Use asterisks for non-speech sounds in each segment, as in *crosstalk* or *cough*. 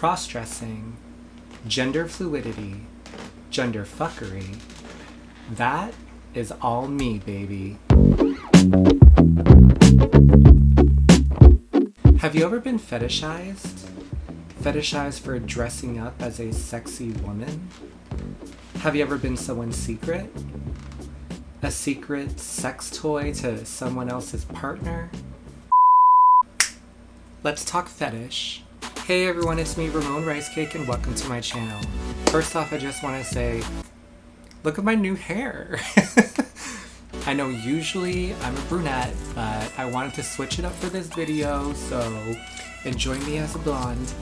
cross-dressing, gender fluidity, gender fuckery. That is all me, baby. Have you ever been fetishized? Fetishized for dressing up as a sexy woman? Have you ever been someone's secret? A secret sex toy to someone else's partner? Let's talk fetish. Hey everyone, it's me, Ramon Rice Cake, and welcome to my channel. First off, I just want to say, look at my new hair. *laughs* I know usually I'm a brunette, but I wanted to switch it up for this video, so enjoy me as a blonde.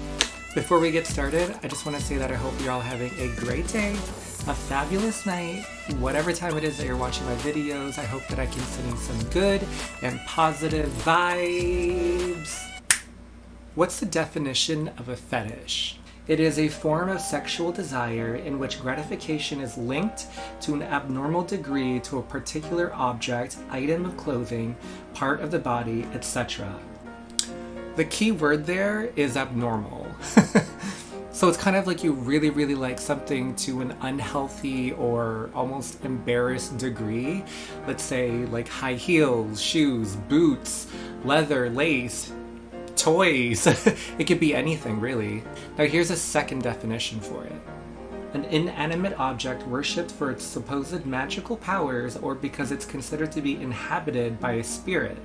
Before we get started, I just want to say that I hope you're all having a great day, a fabulous night, whatever time it is that you're watching my videos. I hope that I can send you some good and positive vibes. What's the definition of a fetish? It is a form of sexual desire in which gratification is linked to an abnormal degree to a particular object, item of clothing, part of the body, etc. The key word there is abnormal. *laughs* so it's kind of like you really, really like something to an unhealthy or almost embarrassed degree. Let's say like high heels, shoes, boots, leather, lace, toys. *laughs* it could be anything, really. Now here's a second definition for it. An inanimate object worshipped for its supposed magical powers or because it's considered to be inhabited by a spirit.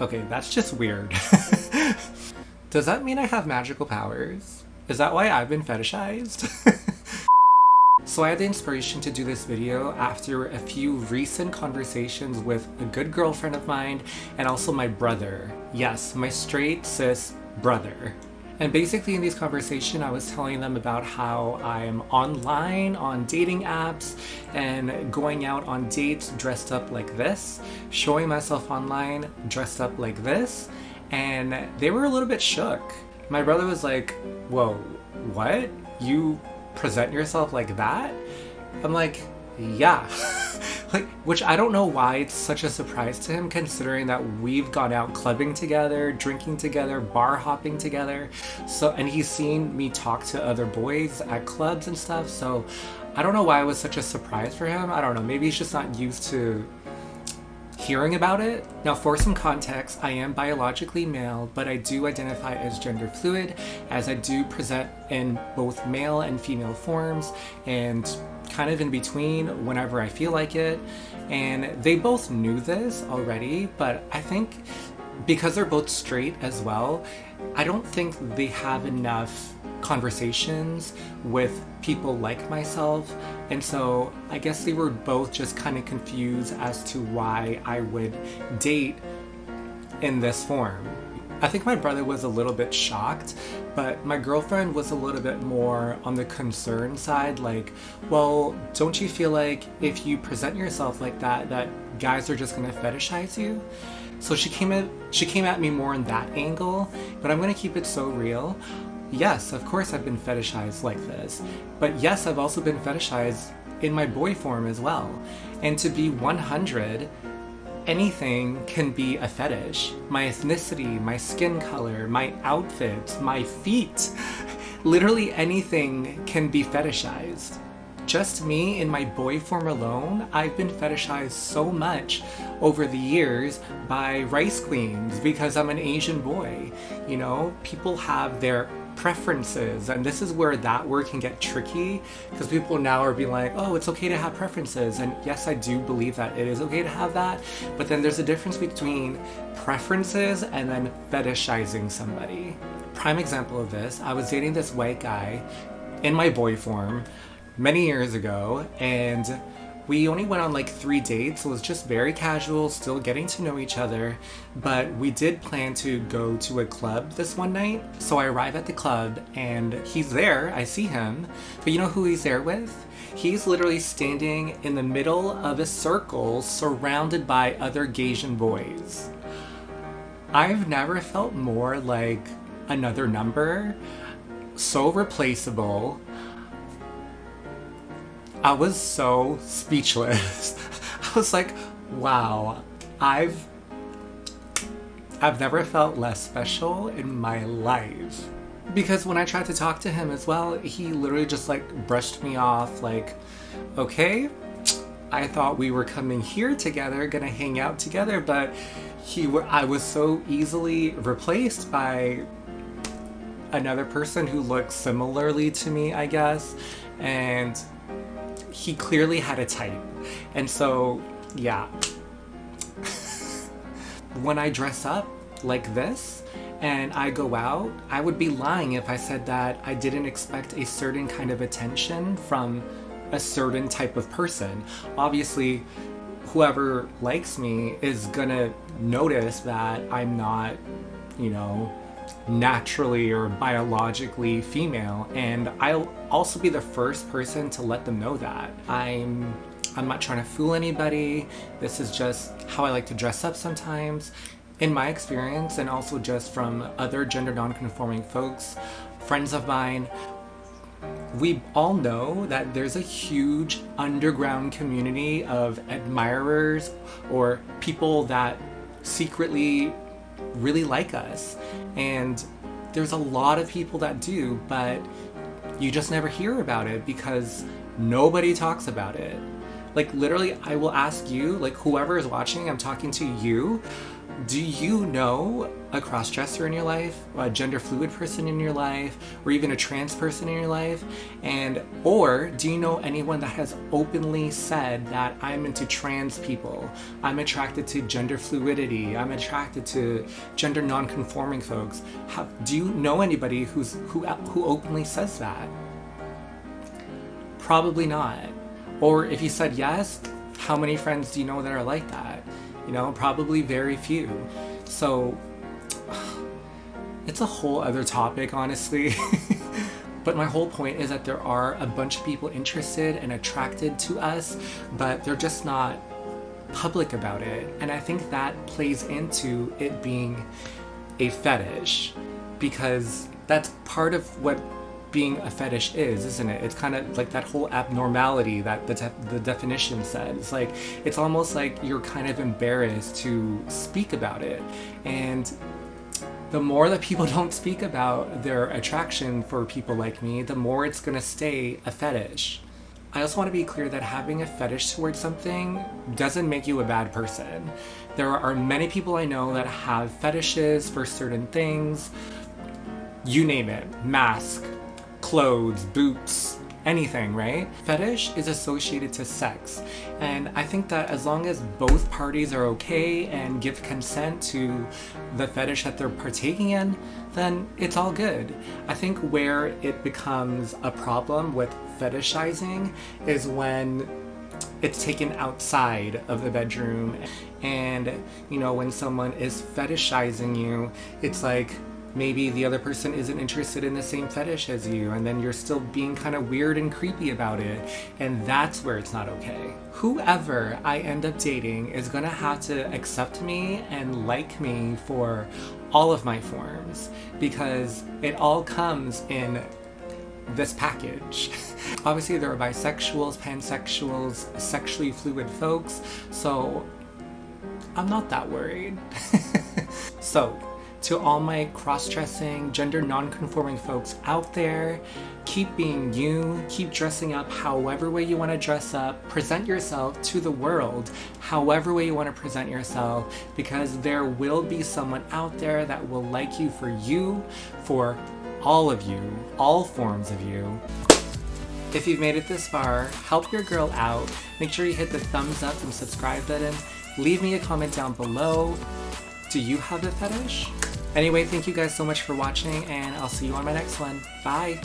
Okay, that's just weird. *laughs* Does that mean I have magical powers? Is that why I've been fetishized? *laughs* So I had the inspiration to do this video after a few recent conversations with a good girlfriend of mine and also my brother. Yes, my straight cis brother. And basically in these conversation, I was telling them about how I'm online on dating apps and going out on dates dressed up like this, showing myself online dressed up like this, and they were a little bit shook. My brother was like, whoa, what? You present yourself like that? I'm like, yeah. *laughs* like, which I don't know why it's such a surprise to him considering that we've gone out clubbing together, drinking together, bar hopping together. So, and he's seen me talk to other boys at clubs and stuff. So I don't know why it was such a surprise for him. I don't know. Maybe he's just not used to hearing about it. Now for some context, I am biologically male, but I do identify as gender fluid as I do present in both male and female forms and kind of in between whenever I feel like it. And they both knew this already, but I think because they're both straight as well, I don't think they have enough conversations with people like myself and so I guess they were both just kind of confused as to why I would date in this form. I think my brother was a little bit shocked, but my girlfriend was a little bit more on the concern side, like, well, don't you feel like if you present yourself like that, that guys are just gonna fetishize you? So she came at she came at me more in that angle, but I'm gonna keep it so real. Yes, of course I've been fetishized like this, but yes, I've also been fetishized in my boy form as well. And to be 100, anything can be a fetish. My ethnicity, my skin color, my outfit, my feet, *laughs* literally anything can be fetishized. Just me in my boy form alone, I've been fetishized so much over the years by rice queens because I'm an Asian boy. You know, people have their preferences and this is where that word can get tricky because people now are being like oh it's okay to have preferences. And yes I do believe that it is okay to have that but then there's a difference between preferences and then fetishizing somebody. Prime example of this I was dating this white guy in my boy form many years ago and we only went on like three dates, it was just very casual, still getting to know each other, but we did plan to go to a club this one night. So I arrive at the club and he's there, I see him, but you know who he's there with? He's literally standing in the middle of a circle surrounded by other Gaysian boys. I've never felt more like another number, so replaceable, I was so speechless. *laughs* I was like, wow, I've I've never felt less special in my life. because when I tried to talk to him as well, he literally just like brushed me off like, okay, I thought we were coming here together, gonna hang out together, but he I was so easily replaced by another person who looked similarly to me, I guess, and he clearly had a type. And so, yeah. *laughs* when I dress up like this, and I go out, I would be lying if I said that I didn't expect a certain kind of attention from a certain type of person. Obviously, whoever likes me is gonna notice that I'm not, you know, naturally or biologically female and I'll also be the first person to let them know that. I'm I'm not trying to fool anybody. This is just how I like to dress up sometimes in my experience and also just from other gender non-conforming folks, friends of mine, we all know that there's a huge underground community of admirers or people that secretly really like us. And there's a lot of people that do, but you just never hear about it because nobody talks about it. Like literally, I will ask you, like whoever is watching, I'm talking to you, do you know a cross-dresser in your life, a gender fluid person in your life, or even a trans person in your life? And or do you know anyone that has openly said that I'm into trans people, I'm attracted to gender fluidity, I'm attracted to gender non-conforming folks? How, do you know anybody who's who who openly says that? Probably not. Or if you said yes, how many friends do you know that are like that? You know, probably very few. So *sighs* it's a whole other topic, honestly. *laughs* but my whole point is that there are a bunch of people interested and attracted to us, but they're just not public about it. And I think that plays into it being a fetish because that's part of what being a fetish is, isn't it? It's kind of like that whole abnormality that the, the definition said. It's like, it's almost like you're kind of embarrassed to speak about it. And the more that people *laughs* don't speak about their attraction for people like me, the more it's gonna stay a fetish. I also want to be clear that having a fetish towards something doesn't make you a bad person. There are many people I know that have fetishes for certain things, you name it, mask, clothes, boots, anything, right? Fetish is associated to sex. And I think that as long as both parties are okay and give consent to the fetish that they're partaking in, then it's all good. I think where it becomes a problem with fetishizing is when it's taken outside of the bedroom and you know when someone is fetishizing you it's like maybe the other person isn't interested in the same fetish as you and then you're still being kind of weird and creepy about it and that's where it's not okay. Whoever I end up dating is gonna have to accept me and like me for all of my forms because it all comes in this package. *laughs* Obviously there are bisexuals, pansexuals, sexually fluid folks, so I'm not that worried. *laughs* so to all my cross-dressing, gender non-conforming folks out there, keep being you, keep dressing up however way you want to dress up, present yourself to the world however way you want to present yourself because there will be someone out there that will like you for you, for all of you, all forms of you. If you've made it this far, help your girl out. Make sure you hit the thumbs up and subscribe button. Leave me a comment down below. Do you have a fetish? Anyway, thank you guys so much for watching, and I'll see you on my next one. Bye!